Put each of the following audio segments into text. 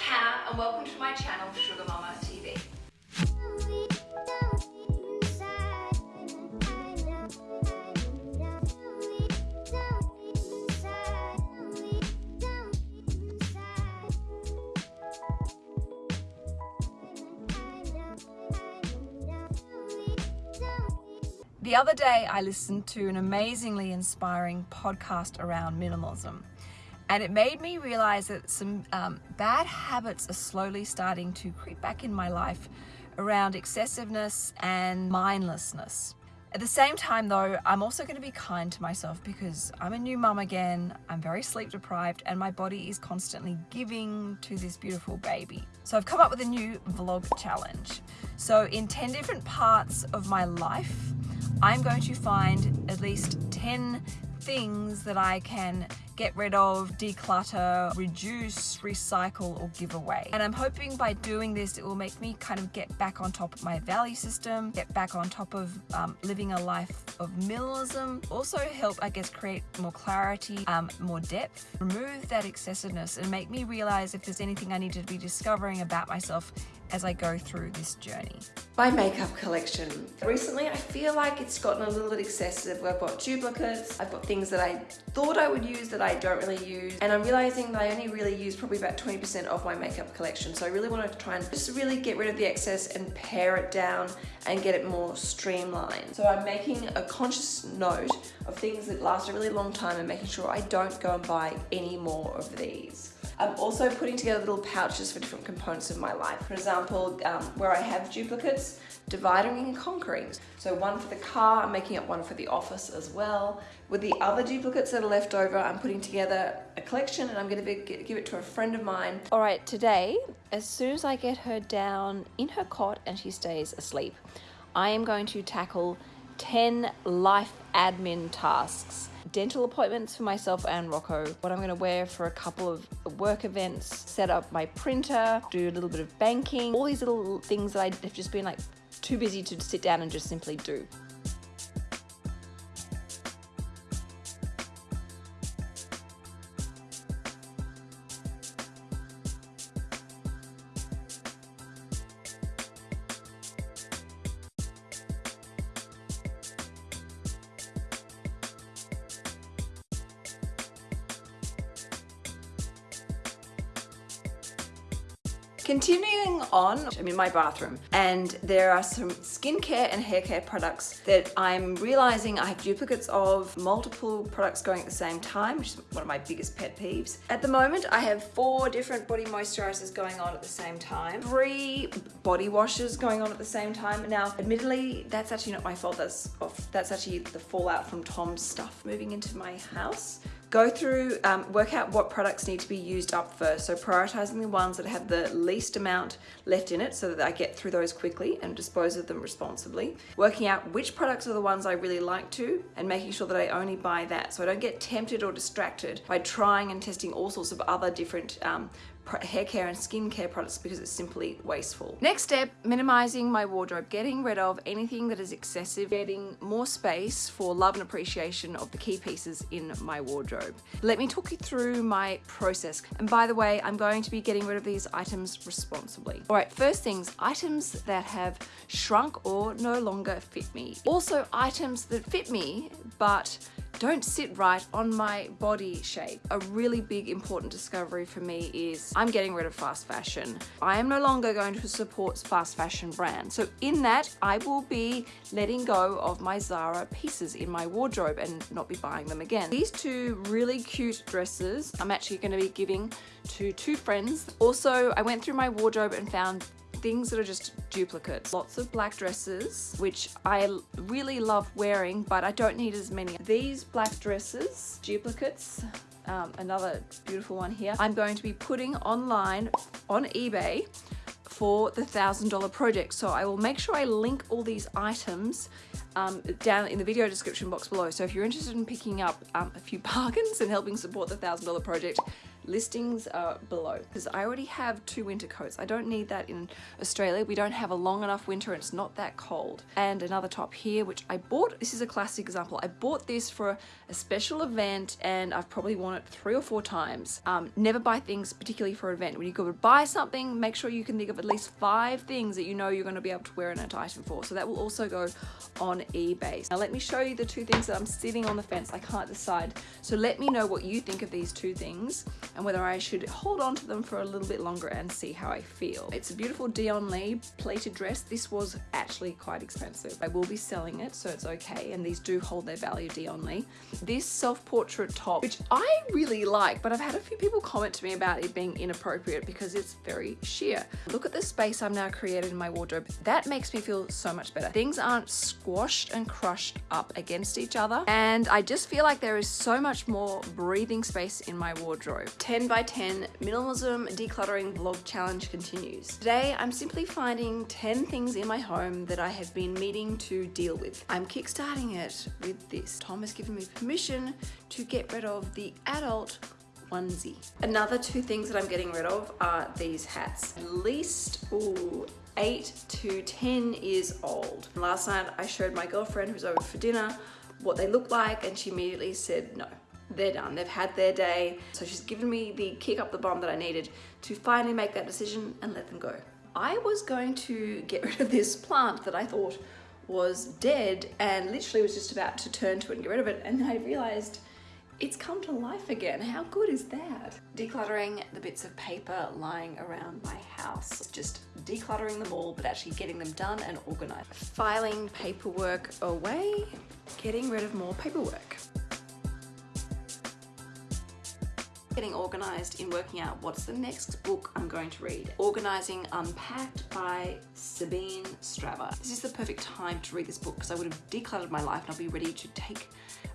Canna and welcome to my channel SugarMamma.TV. The other day I listened to an amazingly inspiring podcast around minimalism and it made me realize that some um, bad habits are slowly starting to creep back in my life around excessiveness and mindlessness. At the same time though, I'm also going to be kind to myself because I'm a new mum again, I'm very sleep deprived and my body is constantly giving to this beautiful baby. So I've come up with a new vlog challenge. So in 10 different parts of my life, I'm going to find at least 10 things that I can get rid of, declutter, reduce, recycle or give away. And I'm hoping by doing this it will make me kind of get back on top of my value system, get back on top of um, living a life of minimalism, also help I guess create more clarity, um, more depth, remove that excessiveness and make me realize if there's anything I need to be discovering about myself as I go through this journey. My makeup collection. Recently I feel like it's gotten a little bit excessive. I've got duplicates, I've got things that I thought I would use that I don't really use and I'm realizing that I only really use probably about 20% of my makeup collection so I really want to try and just really get rid of the excess and pare it down and get it more streamlined. So I'm making a conscious note of things that last a really long time and making sure I don't go and buy any more of these. I'm also putting together little pouches for different components of my life. For example, um, where I have duplicates, dividing and conquering. So one for the car, I'm making up one for the office as well. With the other duplicates that are left over, I'm putting together a collection and I'm gonna give it to a friend of mine. All right, today, as soon as I get her down in her cot and she stays asleep, I am going to tackle 10 life admin tasks dental appointments for myself and Rocco, what I'm going to wear for a couple of work events, set up my printer, do a little bit of banking, all these little things that I have just been like too busy to sit down and just simply do. Continuing on, I'm in my bathroom and there are some skincare and hair care products that I'm realizing I have duplicates of multiple products going at the same time, which is one of my biggest pet peeves. At the moment, I have four different body moisturizers going on at the same time, three body washes going on at the same time. Now, admittedly, that's actually not my fault. That's, off. that's actually the fallout from Tom's stuff moving into my house go through, um, work out what products need to be used up first. So prioritizing the ones that have the least amount left in it so that I get through those quickly and dispose of them responsibly. Working out which products are the ones I really like to and making sure that I only buy that so I don't get tempted or distracted by trying and testing all sorts of other different um, hair care and skincare products because it's simply wasteful. Next step, minimizing my wardrobe, getting rid of anything that is excessive, getting more space for love and appreciation of the key pieces in my wardrobe. Let me talk you through my process. And by the way, I'm going to be getting rid of these items responsibly. All right, first things, items that have shrunk or no longer fit me. Also items that fit me, but don't sit right on my body shape. A really big important discovery for me is I'm getting rid of fast fashion. I am no longer going to support fast fashion brands. So in that, I will be letting go of my Zara pieces in my wardrobe and not be buying them again. These two really cute dresses I'm actually going to be giving to two friends. Also, I went through my wardrobe and found things that are just duplicates. Lots of black dresses, which I really love wearing, but I don't need as many. These black dresses, duplicates, um, another beautiful one here, I'm going to be putting online on eBay for the $1,000 project. So I will make sure I link all these items um, down in the video description box below. So if you're interested in picking up um, a few bargains and helping support the $1,000 project, Listings are below because I already have two winter coats. I don't need that in Australia. We don't have a long enough winter and it's not that cold. And another top here, which I bought, this is a classic example. I bought this for a special event and I've probably worn it three or four times. Um, never buy things particularly for an event. When you go to buy something, make sure you can think of at least five things that you know you're going to be able to wear an item for. So that will also go on eBay. Now let me show you the two things that I'm sitting on the fence. I can't decide. So let me know what you think of these two things and whether I should hold on to them for a little bit longer and see how I feel. It's a beautiful Dion Lee pleated dress. This was actually quite expensive. I will be selling it, so it's okay. And these do hold their value Dion Lee. This self-portrait top, which I really like, but I've had a few people comment to me about it being inappropriate because it's very sheer. Look at the space I've now created in my wardrobe. That makes me feel so much better. Things aren't squashed and crushed up against each other. And I just feel like there is so much more breathing space in my wardrobe. 10 by 10 minimalism decluttering vlog challenge continues. Today, I'm simply finding 10 things in my home that I have been meeting to deal with. I'm kickstarting it with this. Tom has given me permission to get rid of the adult onesie. Another two things that I'm getting rid of are these hats. At least, ooh, 8 to 10 years old. Last night I showed my girlfriend who's over for dinner what they look like and she immediately said no they're done they've had their day so she's given me the kick up the bum that I needed to finally make that decision and let them go I was going to get rid of this plant that I thought was dead and literally was just about to turn to it and get rid of it and I realized it's come to life again. How good is that? Decluttering the bits of paper lying around my house. Just decluttering them all, but actually getting them done and organized. Filing paperwork away, getting rid of more paperwork. Getting organized in working out what's the next book I'm going to read. Organizing Unpacked by Sabine Straber. This is the perfect time to read this book because I would have decluttered my life and I'll be ready to take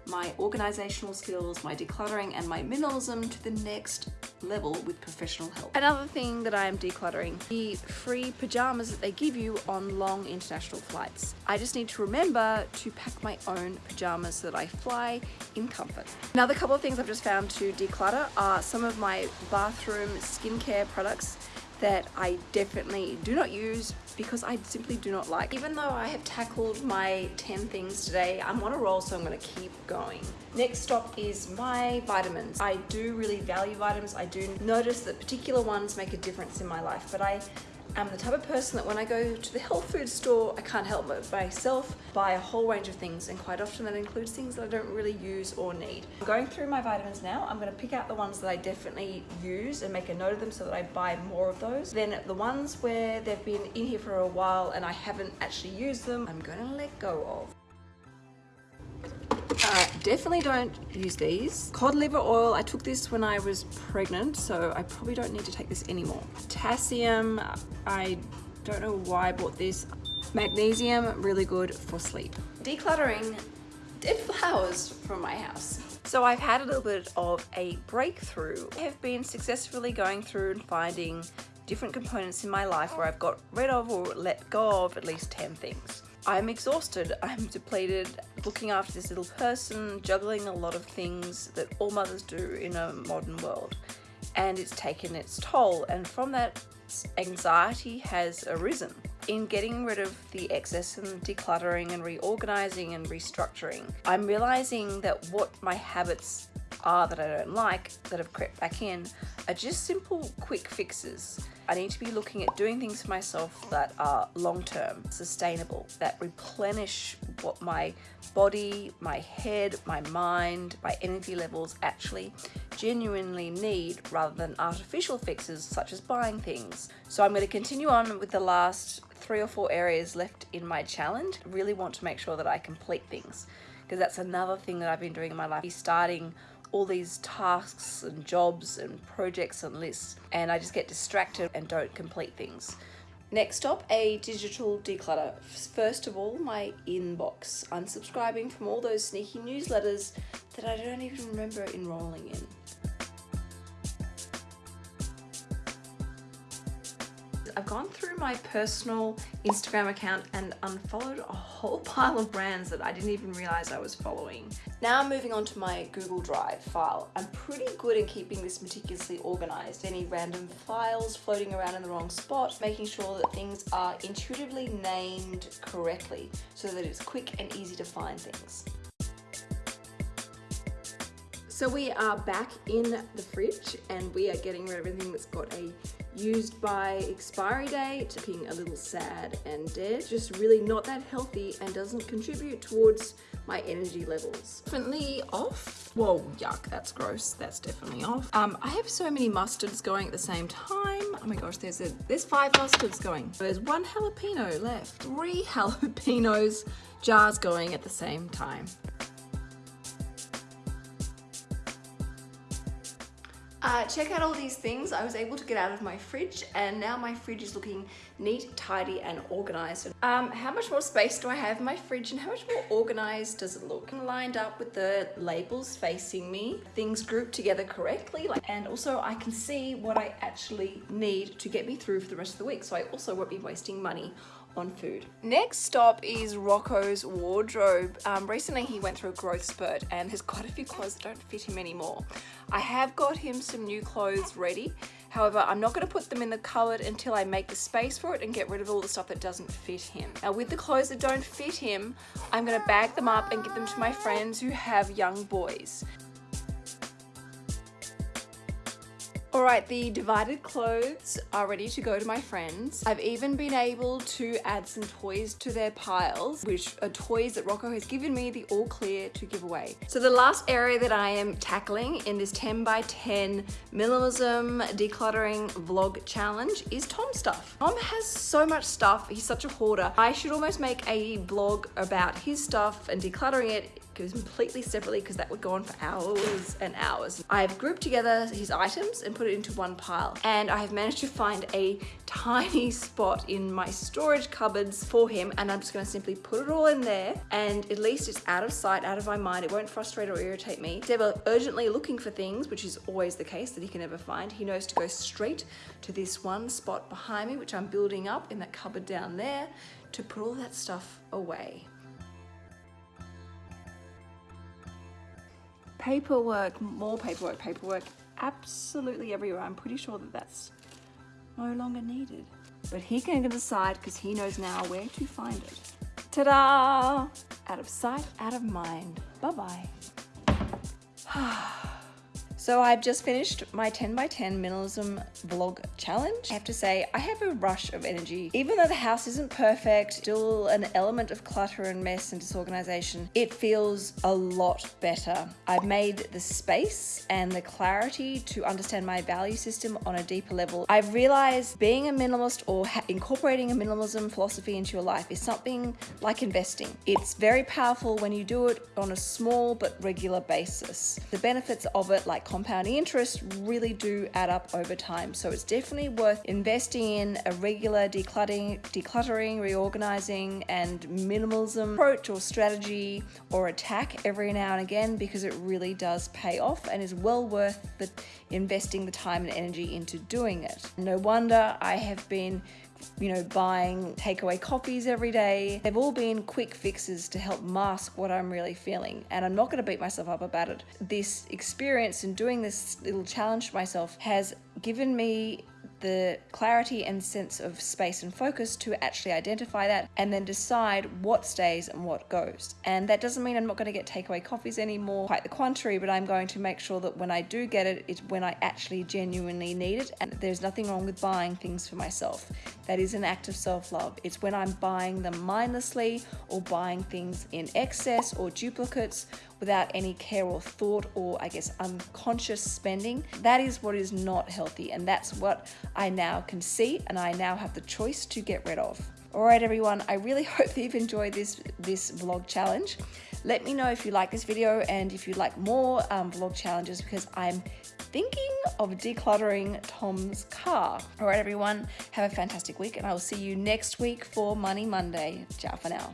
my organizational skills, my decluttering and my minimalism to the next level with professional help. Another thing that I am decluttering, the free pajamas that they give you on long international flights. I just need to remember to pack my own pajamas so that I fly in comfort. Another couple of things I've just found to declutter are some of my bathroom skincare products that I definitely do not use because I simply do not like. Even though I have tackled my 10 things today, I'm on a roll so I'm gonna keep going. Next stop is my vitamins. I do really value vitamins. I do notice that particular ones make a difference in my life, but I I'm the type of person that when I go to the health food store, I can't help myself buy a whole range of things and quite often that includes things that I don't really use or need. I'm going through my vitamins now. I'm going to pick out the ones that I definitely use and make a note of them so that I buy more of those. Then the ones where they've been in here for a while and I haven't actually used them, I'm going to let go of. Definitely don't use these. Cod liver oil, I took this when I was pregnant, so I probably don't need to take this anymore. Potassium, I don't know why I bought this. Magnesium, really good for sleep. Decluttering dead flowers from my house. So I've had a little bit of a breakthrough. I have been successfully going through and finding different components in my life where I've got rid of or let go of at least 10 things. I'm exhausted, I'm depleted, looking after this little person, juggling a lot of things that all mothers do in a modern world. And it's taken its toll, and from that, anxiety has arisen. In getting rid of the excess and decluttering and reorganizing and restructuring, I'm realizing that what my habits are that I don't like that have crept back in are just simple quick fixes. I need to be looking at doing things for myself that are long-term, sustainable, that replenish what my body, my head, my mind, my energy levels actually genuinely need rather than artificial fixes such as buying things. So I'm going to continue on with the last three or four areas left in my challenge. I really want to make sure that I complete things because that's another thing that I've been doing in my life, starting all these tasks and jobs and projects and lists and I just get distracted and don't complete things. Next up, a digital declutter. First of all, my inbox. Unsubscribing from all those sneaky newsletters that I don't even remember enrolling in. I've gone through my personal Instagram account and unfollowed a whole pile of brands that I didn't even realize I was following. Now I'm moving on to my Google Drive file. I'm pretty good at keeping this meticulously organized. Any random files floating around in the wrong spot, making sure that things are intuitively named correctly so that it's quick and easy to find things. So we are back in the fridge and we are getting rid of everything that's got a used by expiry date, looking a little sad and dead, just really not that healthy and doesn't contribute towards my energy levels. Definitely off. Whoa, yuck, that's gross. That's definitely off. Um, I have so many mustards going at the same time. Oh my gosh, there's a, there's five mustards going. There's one jalapeno left. Three jalapenos jars going at the same time. Uh, check out all these things I was able to get out of my fridge and now my fridge is looking neat, tidy and organized. Um, how much more space do I have in my fridge and how much more organized does it look? Lined up with the labels facing me, things grouped together correctly and also I can see what I actually need to get me through for the rest of the week so I also won't be wasting money on food. Next stop is Rocco's wardrobe. Um, recently he went through a growth spurt and there's quite a few clothes that don't fit him anymore. I have got him some new clothes ready. However, I'm not going to put them in the cupboard until I make the space for it and get rid of all the stuff that doesn't fit him. Now with the clothes that don't fit him, I'm going to bag them up and give them to my friends who have young boys. Alright, the divided clothes are ready to go to my friends. I've even been able to add some toys to their piles, which are toys that Rocco has given me the all clear to give away. So the last area that I am tackling in this 10 by 10 minimalism decluttering vlog challenge is Tom's stuff. Tom has so much stuff, he's such a hoarder. I should almost make a vlog about his stuff and decluttering it completely separately because that would go on for hours and hours. I've grouped together his items and put it into one pile and I have managed to find a tiny spot in my storage cupboards for him and I'm just going to simply put it all in there and at least it's out of sight, out of my mind. It won't frustrate or irritate me. Ever urgently looking for things, which is always the case that he can never find, he knows to go straight to this one spot behind me, which I'm building up in that cupboard down there to put all that stuff away. Paperwork, more paperwork, paperwork, absolutely everywhere. I'm pretty sure that that's no longer needed. But he can decide because he knows now where to find it. Ta-da! Out of sight, out of mind. Bye-bye. So I've just finished my 10 by 10 minimalism vlog challenge. I have to say, I have a rush of energy. Even though the house isn't perfect, still an element of clutter and mess and disorganization, it feels a lot better. I've made the space and the clarity to understand my value system on a deeper level. I've realized being a minimalist or incorporating a minimalism philosophy into your life is something like investing. It's very powerful when you do it on a small but regular basis. The benefits of it, like compounding interest really do add up over time. So it's definitely worth investing in a regular decluttering, decluttering, reorganizing, and minimalism approach or strategy or attack every now and again because it really does pay off and is well worth the investing the time and energy into doing it. No wonder I have been you know, buying takeaway coffees every day. They've all been quick fixes to help mask what I'm really feeling. And I'm not going to beat myself up about it. This experience and doing this little challenge for myself has given me the clarity and sense of space and focus to actually identify that and then decide what stays and what goes. And that doesn't mean I'm not going to get takeaway coffees anymore, quite the contrary, but I'm going to make sure that when I do get it, it's when I actually genuinely need it. And there's nothing wrong with buying things for myself. That is an act of self love. It's when I'm buying them mindlessly or buying things in excess or duplicates without any care or thought or I guess unconscious spending. That is what is not healthy and that's what I now can see and I now have the choice to get rid of. Alright everyone, I really hope that you've enjoyed this, this vlog challenge. Let me know if you like this video and if you'd like more um, vlog challenges because I'm thinking of decluttering Tom's car. Alright everyone, have a fantastic week and I will see you next week for Money Monday. Ciao for now.